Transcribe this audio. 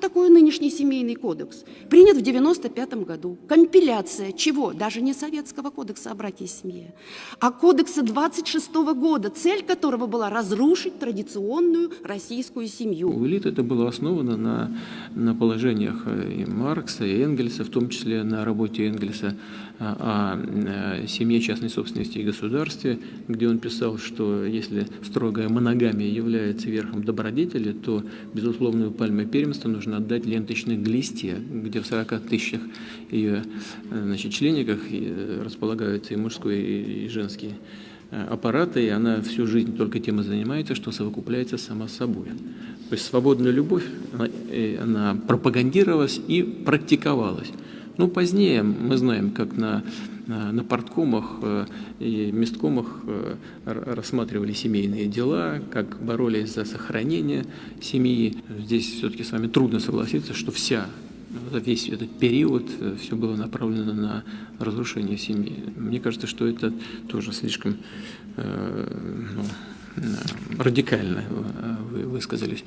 такое нынешний семейный кодекс? Принят в 95 году. Компиляция чего? Даже не Советского кодекса о браке и семье, а кодекса 26 года, цель которого была разрушить традиционную российскую семью. У элит это было основано на, на положениях и Маркса, и Энгельса, в том числе на работе Энгельса о, о семье, частной собственности и государстве, где он писал, что если строгая моногамия является верхом добродетели, то безусловную пальму первенства нужно отдать ленточной глисте, где в 40 тысячах ее значит, члениках располагаются и мужской, и женский аппараты, и она всю жизнь только тем и занимается, что совокупляется сама собой. То есть свободная любовь, она, она пропагандировалась и практиковалась. Ну, позднее мы знаем, как на, на, порткомах э, и месткомах э, рассматривали семейные дела, как боролись за сохранение семьи. Здесь все-таки с вами трудно согласиться, что вся весь этот период э, все было направлено на разрушение семьи. Мне кажется, что это тоже слишком ну, радикально вы высказались.